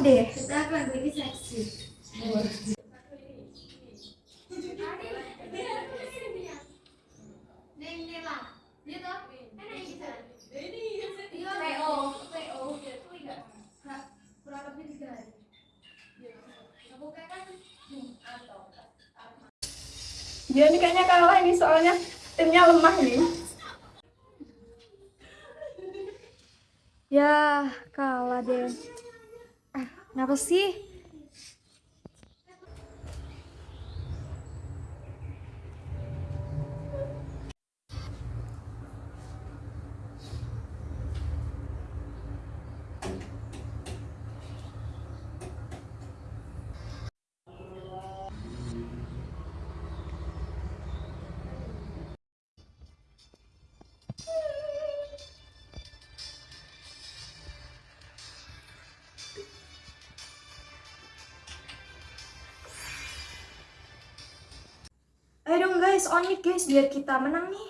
deh. Kita akan bagi seksi. Dia ini kayaknya kalah ini soalnya timnya lemah nih. Ya, kalah deh. Kenapa sih? Guys, on it guys biar kita menang nih.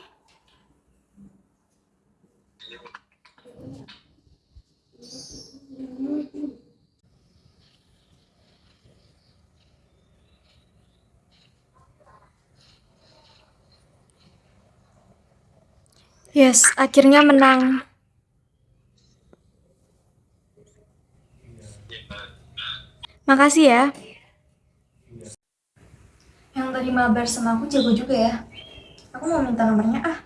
Yes, akhirnya menang. Makasih ya. Mabar sama aku jago juga ya. Aku mau minta nomornya ah.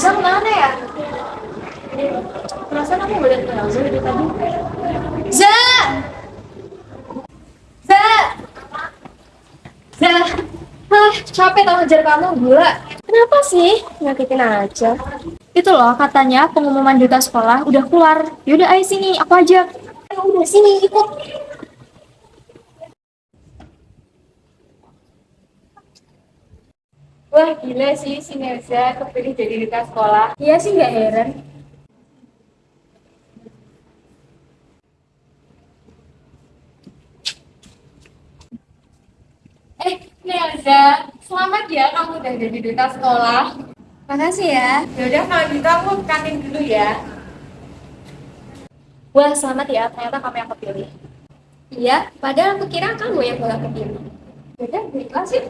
Nelsa ke mana ya? Perasaan aku ngeliat Nelsa dari tadi. Za! Za! Za! Ah, capek tau ngejar kamu, gila. Kenapa sih? Nyakitin aja. Itu loh, katanya pengumuman duta sekolah udah keluar. Yaudah, ayo sini, aku ajak. Ya udah, sini, ikut. Wah gila sih si Nelza kepilih jadi duta sekolah. Iya sih nggak heran. Eh Nelza, selamat ya kamu udah jadi duta sekolah. Makasih ya. Yaudah kalau gitu aku kantin dulu ya. Wah, selamat ya. Ternyata kamu yang kepilih. Iya, padahal aku kira kamu yang bakal kepilih. Yaudah, baiklah sih.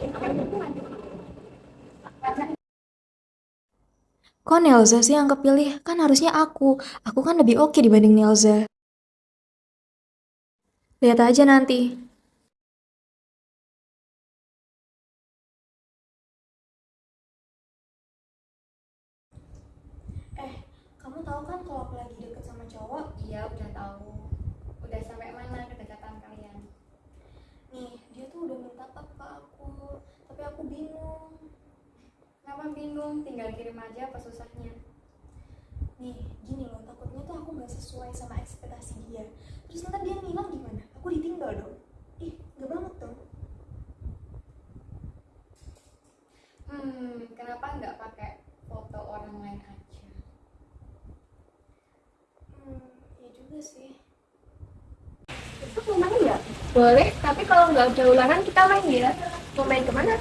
Kok Nelza sih yang kepilih? Kan harusnya aku. Aku kan lebih oke dibanding Nelza. Lihat aja nanti. Eh, kamu tahu kan kalau aku lagi deket sama cowok? Iya, udah tahu. Udah sampai mana Kenapa bingung? Tinggal kirim aja apa susahnya. Nih, gini loh, takutnya tuh aku gak sesuai sama ekspektasi dia. Terus nanti dia ngilang gimana? Aku ditinggal dong. Ih, gak banget dong. Hmm, kenapa nggak pakai foto orang lain aja? Hmm, iya juga sih. Itu mau main nggak? Boleh, tapi kalau nggak ada ulangan kita main ya. Mau main ke mana?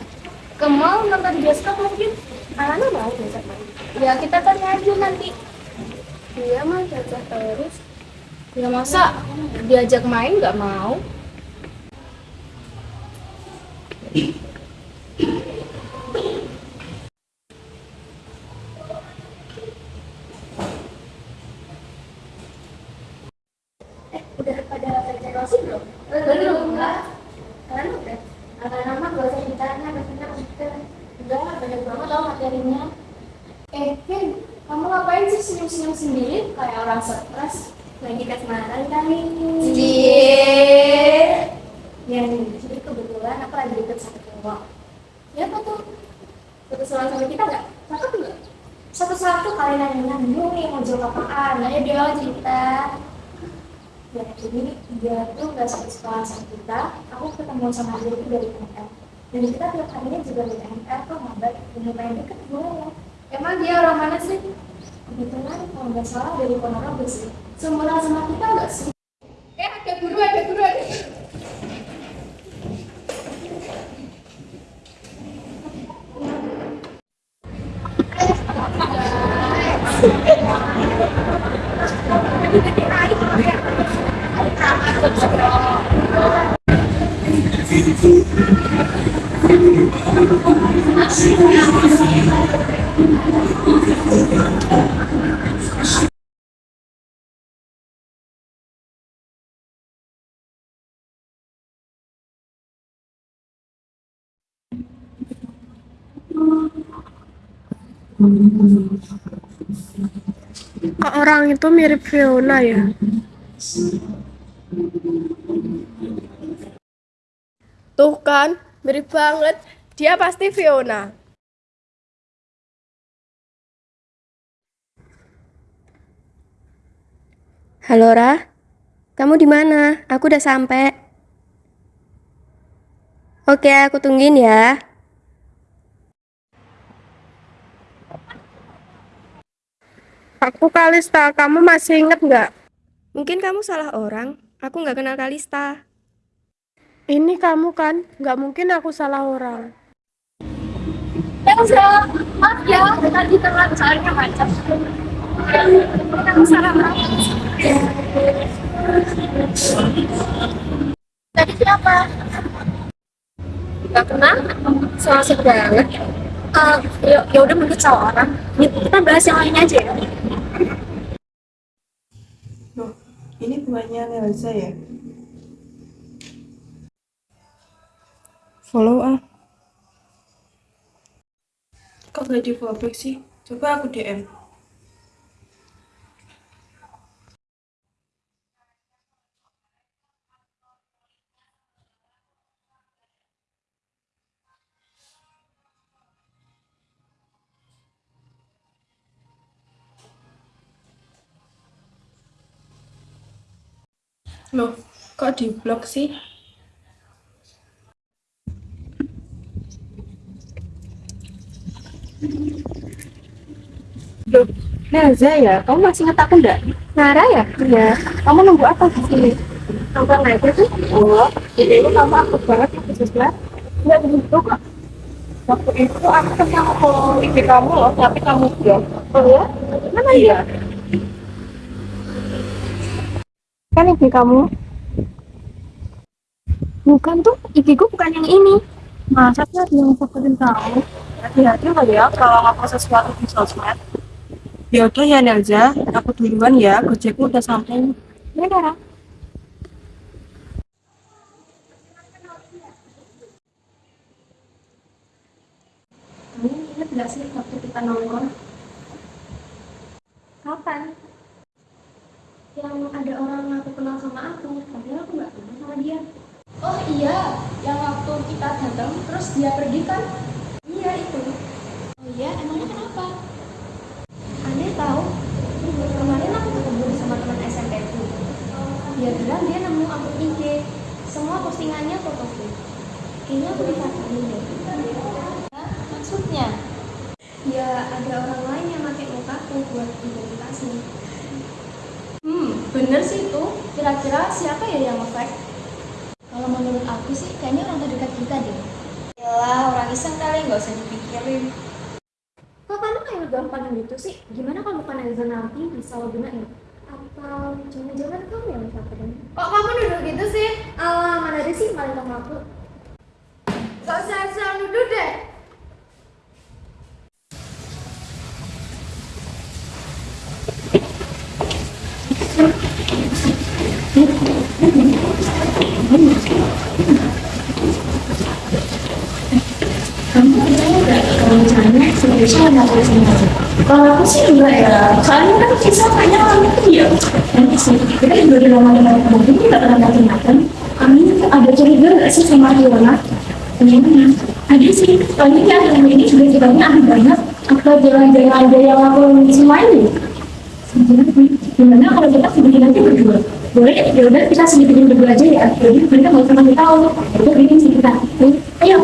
Ke mall, nonton bioskop mungkin. Alana mau diajak main. Ya kita tanya aja nanti. Iya mah diajak terus. Ya masa diajak main nggak mau? senyum-senyum sendiri kayak orang stres lagi kasmaran kali. Cie. Ya nih, jadi kebetulan aku lagi deket sama cowok. Ya apa tuh? Kebetulan sama kita nggak? Cakep nggak? Satu-satu kalian nanya dulu nih mau jawab apaan. Ayo dong cerita. Ya jadi dia tuh nggak satu sekolah sama kita. Aku ketemu sama dia itu dari MR. Dan kita tiap harinya juga dari MR tuh ngabar dan lumayan deket gue ya. Emang dia orang mana sih? Kebetulan kalau nggak salah dari Ponorogo sih. Seumuran sama kita nggak sih? Kok orang itu mirip Fiona ya? Tuh kan, mirip banget. Dia pasti Fiona. Halo Ra, kamu di mana? Aku udah sampai. Oke, aku tungguin ya. Aku Kalista, kamu masih inget nggak? Mungkin kamu salah orang. Aku nggak kenal Kalista. Ini kamu kan? Nggak mungkin aku salah orang. Elsa, maaf ya, tadi telat soalnya macet. Aku salah orang. Tadi siapa? Gak kenal? So asik banget. Eh, ya, ya udah mungkin salah orang. Kita bahas yang lainnya aja ya. Loh, ini buahnya Nelza ya? Follow ah. Kok gak di follow back sih? Coba aku DM. Kok di blok sih? Loh, Nelza ya? Kamu masih ingat aku enggak? Nara ya? Iya. Kamu nunggu apa di sini? Nonton aja tuh. Oh, jadi itu kamu aktif banget ya di sosmed? Enggak begitu kok. Waktu itu aku pernah follow IG kamu loh, tapi kamu blok. Oh ya? Mana ya? Kan IG kamu Bukan tuh, IG bukan yang ini. Masa sih ada yang fotoin kamu? Hati-hati loh ya kalau ngapa sesuatu di sosmed. Ya udah ya Nelza, aku duluan ya, gojekku udah sampai. Ya gak sih waktu kita nongkrong? Kapan? Yang ada orang ngaku kenal sama aku, padahal aku gak kenal sama dia. Oh iya, yang waktu kita datang terus dia pergi kan? Iya itu. Oh iya, emangnya kenapa? Aneh tahu. Kemarin aku ketemu sama teman SMP ku. Dia bilang dia nemu akun IG. Semua postingannya foto foto. Kayaknya aku dipacarin deh. Maksudnya? Ya ada orang lain yang pakai mukaku buat identitasnya. Hmm, bener sih itu. Kira-kira siapa ya yang nge-fake? Kalau menurut aku sih kayaknya orang terdekat kita deh. Yalah, orang iseng kali, nggak usah dipikirin. Kok kamu kayak gampang gitu sih? Gimana kalau bukan Elza nanti bisa lo gunain? Atau jangan-jangan kamu yang misalkan? Kok kamu duduk gitu sih? Alah, mana ada sih maling kamu aku? Gak asal nuduh deh. Kamu nggak kalau misalnya Aisyah nggak boleh sama Kalau aku sih enggak ya, soalnya kan kisah banyak orang itu ya. Nanti sih, kita juga di rumah dengan mungkin kita pernah macam-macam. Kami ada curiga nggak sih sama Fiona? Gimana? Ada sih, soalnya di akhir ini juga ceritanya ada banyak. Apa jalan-jalan aja yang aku semua ini? Gimana kalau kita sedikit aja berdua? Boleh, ya udah kita sedikitin berdua aja ya. Jadi mereka usah ngasih tahu. Itu bikin sih kita. Ayo.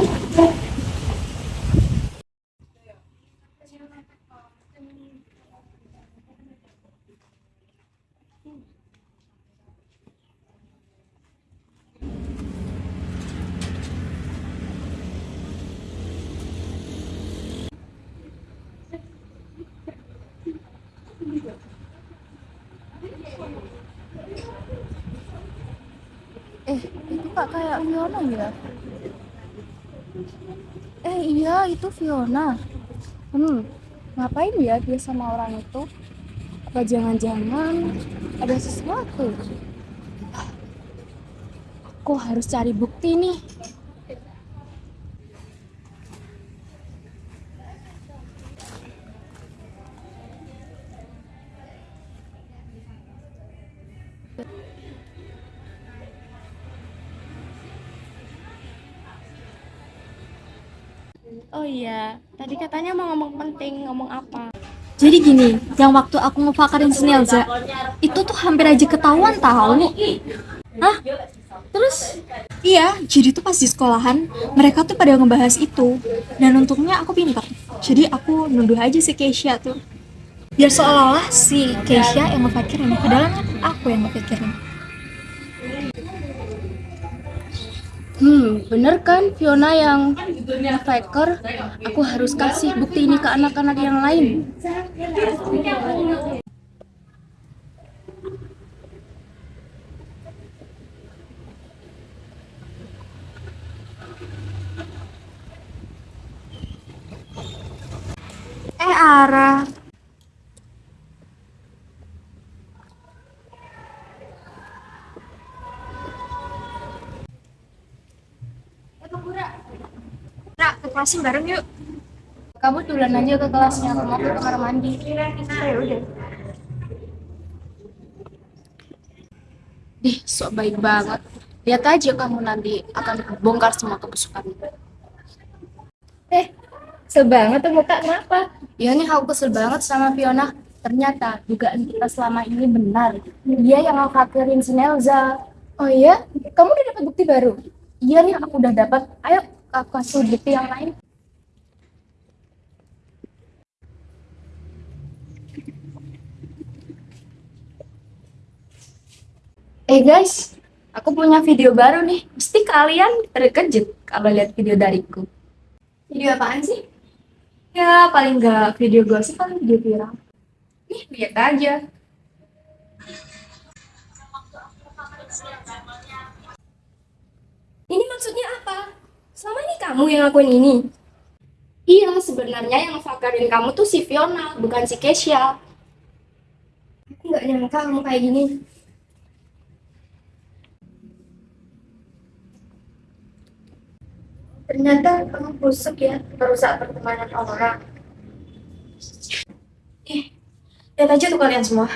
Eh, kayak Fiona ya? Eh iya, itu Fiona. Hmm, ngapain ya dia sama orang itu? Apa jangan-jangan ada sesuatu? Aku harus cari bukti nih. Katanya mau ngomong penting, ngomong apa? Jadi gini, yang waktu aku ngefakarin si Nelza, itu tuh hampir aja ketahuan tahu. Hah? Terus? Iya, jadi tuh pas di sekolahan, mereka tuh pada ngebahas itu. Dan untungnya aku pintar. Jadi aku nuduh aja si Keisha tuh. Biar seolah-olah si Keisha yang ngefakirin, padahal kan aku yang ngefakirin. Hmm, bener kan Fiona yang faker? Aku harus kasih bukti ini ke anak-anak yang lain. Eh, Ara. Kelasnya bareng yuk. Kamu duluan aja ke kelasnya, aku mau ke kamar mandi. Ya udah. Ih, sok baik banget. Lihat aja kamu nanti akan bongkar semua kebusukan. Eh, kesel banget tuh muka kenapa? Ya nih aku kesel banget sama Fiona. Ternyata dugaan kita selama ini benar. Dia yang ngakakirin si Nelza. Oh iya? Kamu udah dapat bukti baru? Iya nih, aku udah dapat. Ayo, kasih bukti yang lain. Eh guys, aku punya video baru nih. Pasti kalian terkejut kalau lihat video dariku. Video apaan sih? Ya, paling nggak video gosip, paling video viral. Nih, lihat aja. Ini maksudnya apa? Kamu yang ngakuin ini? Iya, sebenarnya yang fakarin kamu tuh si Fiona, bukan si Keisha. Aku nggak nyangka kamu kayak gini. Ternyata kamu busuk ya, merusak pertemanan orang. Eh, lihat aja tuh kalian semua.